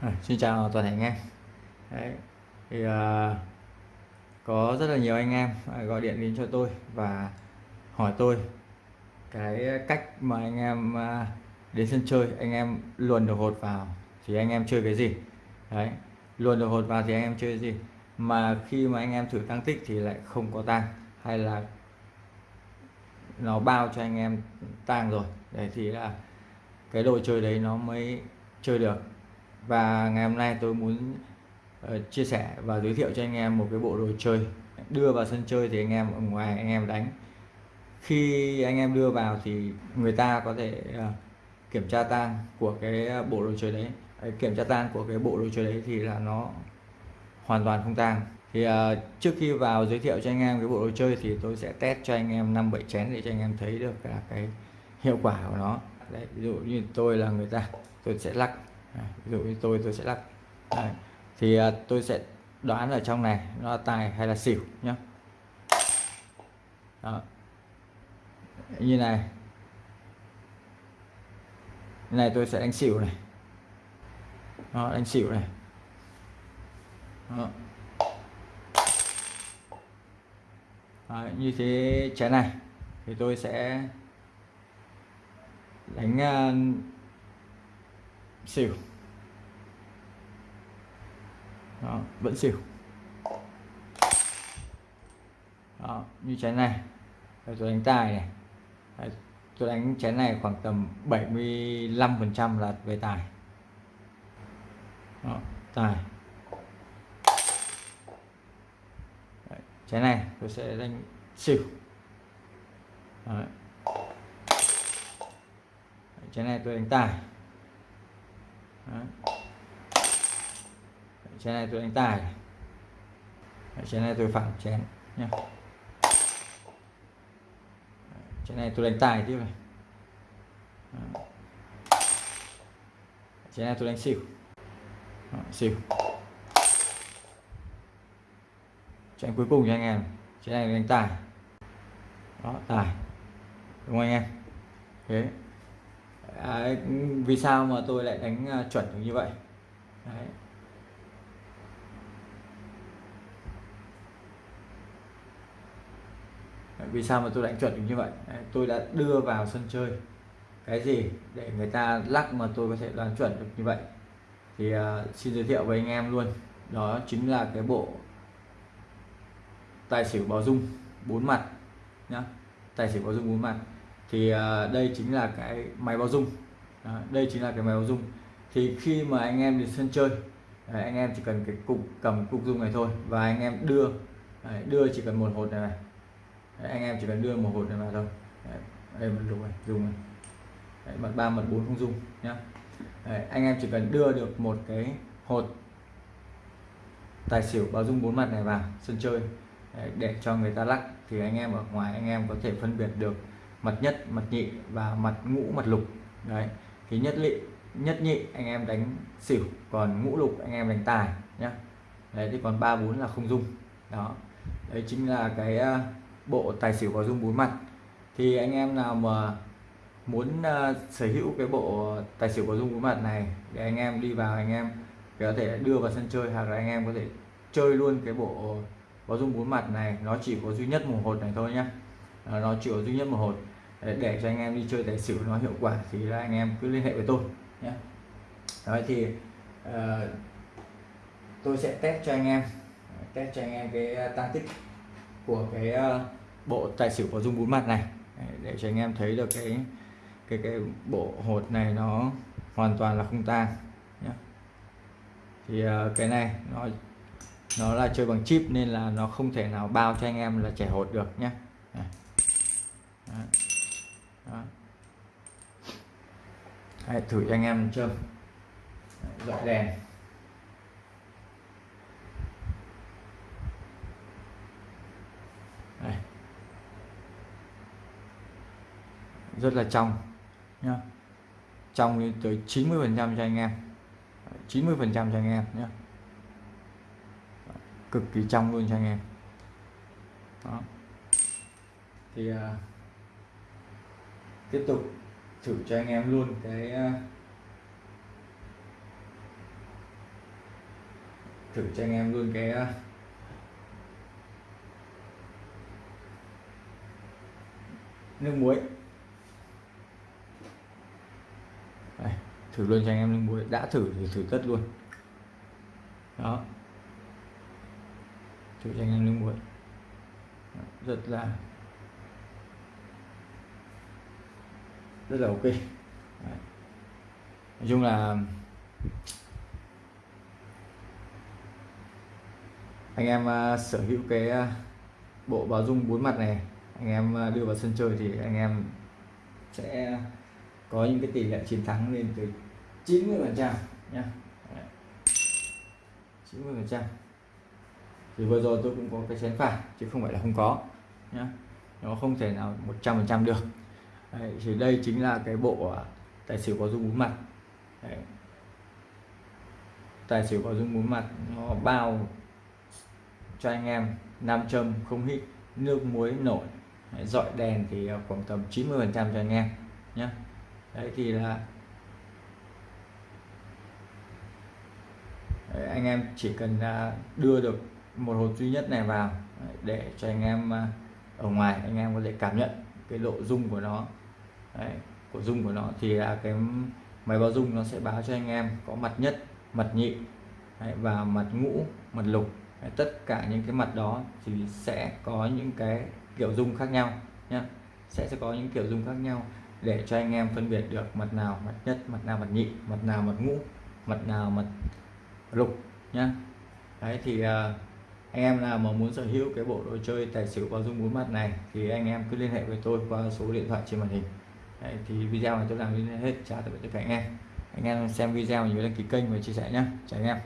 À, xin chào toàn thể anh em. Đấy. thì à, có rất là nhiều anh em à, gọi điện đến cho tôi và hỏi tôi cái cách mà anh em à, đến sân chơi anh em luồn được hột vào thì anh em chơi cái gì. Đấy luồn được hột vào thì anh em chơi cái gì. Mà khi mà anh em thử tăng tích thì lại không có tăng hay là nó bao cho anh em tăng rồi. Đấy thì là cái đồ chơi đấy nó mới chơi được và ngày hôm nay tôi muốn uh, chia sẻ và giới thiệu cho anh em một cái bộ đồ chơi. Đưa vào sân chơi thì anh em ở ngoài anh em đánh. Khi anh em đưa vào thì người ta có thể uh, kiểm tra tang của cái ờ, bộ đồ chơi đấy. Kiểm tra tang của cái bộ đồ chơi đấy thì là nó hoàn toàn không tang. Thì uh, trước khi vào giới thiệu cho anh em cái bộ đồ chơi thì tôi sẽ test cho anh em năm bảy chén để cho anh em thấy được là cái hiệu quả của nó. Đấy, ví dụ như tôi là người ta tôi sẽ lắc. À, ví dụ như tôi tôi sẽ lắc đây. thì à, tôi sẽ đoán ở trong này nó là tài hay là xỉu nhá Đó. như này như này tôi sẽ đánh xỉu này Đó, đánh xỉu này Đó. Đấy, như thế chén này thì tôi sẽ đánh uh, xỉu. Đó, vẫn xỉu. Đó, như chén này. Tôi đánh tài này. Đấy, tôi đánh chén này khoảng tầm 75 phần trăm là về tài. Đó, tài. Đấy, chén này tôi sẽ đánh xỉu. Đấy. chén này tôi đánh tài. Đấy. Chén này tôi đánh tài chén này tôi phẳng chén nhé chén này tôi đánh tài tiếp này. Chén này tôi đánh xỉu. Đấy, xỉu. Chén cuối cùng cho anh em. Chén này đánh tài. Đó tài. Đúng không anh em? Thế à, vì sao mà tôi lại đánh à, chuẩn được như vậy? Đấy. vì sao mà tôi đánh chuẩn được như vậy? Đấy, tôi đã đưa vào sân chơi. Cái gì để người ta lắc mà tôi có thể đoán chuẩn được như vậy? Thì uh, xin giới thiệu với anh em luôn. Đó chính là cái bộ tài xỉu báo dung bốn mặt nhá. Tài xỉu báo dung bốn mặt thì à, đây chính là cái máy báo dung. Đây chính là cái máy báo dung. Thì khi mà anh em đến sân chơi à, anh em chỉ cần cái cục cầm cục dung này thôi và anh em đưa à, đưa chỉ cần một hột này, này anh em chỉ cần đưa một hột này vào thôi. Đây một lục này dùng này. Đấy, mặt ba mặt bốn không dùng nhá. Đấy, anh em chỉ cần đưa được một cái hột tài xỉu báo dung bốn mặt này vào sân chơi Đấy, để cho người ta lắc thì anh em ở ngoài anh em có thể phân biệt được mặt nhất mặt nhị và mặt ngũ mặt lục. Đấy thì nhất lị nhất nhị anh em đánh xỉu còn ngũ lục anh em đánh tài nhá. Đấy thì còn ba bốn là không dung. Đó đấy chính là cái ờ, bộ tài xỉu có dung bốn mặt. Thì anh em nào mà muốn uh, sở hữu cái bộ tài xỉu có dung bốn mặt này để anh em đi vào anh em có thể đưa vào sân chơi hoặc là anh em có thể chơi luôn cái bộ có dung bốn mặt này. Nó chỉ có duy nhất một hột này thôi nhá. Ờ, nó chỉ có duy nhất một hột để, cho anh em đi chơi tài xỉu nó hiệu quả thì là anh em cứ liên hệ với tôi nhé. Đấy thì uh, tôi sẽ test cho anh em test cho anh em cái ờ, tăng tích của cái uh, bộ tài xỉu có dung bốn mặt này. Để cho anh em thấy được cái cái cái bộ hột này nó hoàn toàn là không tang nhé. Thì uh, cái này nó nó là chơi bằng chip nên là nó không thể nào bao cho anh em là trẻ hột được nhé. Đó. Đấy, thử cho anh em chơi dọi đèn. Đây. Rất là trong nhá. Trong lên tới 90 phần trăm cho anh em. 90 phần trăm cho anh em nhé cực kỳ trong luôn cho anh em. Đó. Thì uh, tiếp tục thử cho anh em luôn cái ờ, thử cho anh em luôn cái ờ, nước muối. Đây, thử luôn cho anh em nước muối. Đã thử thì thử tất luôn. Đó. Thử cho anh em nước muối. Rất là rất là ok. Đấy. nói chung là anh em uh, sở hữu cái uh, bộ báo dung bốn mặt này anh em uh, đưa vào sân chơi thì anh em sẽ có những cái tỷ lệ chiến thắng lên tới 90 phần trăm nhá. 90 phần trăm. Thì vừa rồi tôi cũng có cái chén phải chứ không phải là không có nhá. Nó không thể nào 100 phần trăm được. Đấy, thì đây chính là cái bộ à, tài xỉu có dung bốn mặt. Đấy. tài xỉu có dung bốn mặt nó bao cho anh em nam châm không hít nước muối nổi. Đấy, dọi đèn thì à, khoảng tầm 90 phần trăm cho anh em nhé đấy thì là đấy, anh em chỉ cần à, đưa được một hộp duy nhất này vào để cho anh em ở ngoài anh em có thể cảm nhận cái độ rung của nó. Đấy, của dung của nó thì là cái máy báo dung nó sẽ báo cho anh em có mặt nhất mặt nhị Đấy, và mặt ngũ mặt lục. Đấy, tất cả những cái mặt đó thì sẽ có những cái kiểu dung khác nhau nhé sẽ sẽ có những kiểu dung khác nhau để cho anh em phân biệt được mặt nào mặt nhất mặt nào mặt nhị mặt nào mặt ngũ mặt nào mặt lục nhá. Đấy thì uh, anh em nào mà muốn sở hữu cái bộ đồ chơi tài xỉu bao dung bốn mặt này thì anh em cứ liên hệ với tôi qua số điện thoại trên màn hình. Đấy, thì video này tôi làm đến hết. Chào tất cả anh em. Anh em xem video nhớ đăng ký kênh và chia sẻ nhé chào anh em.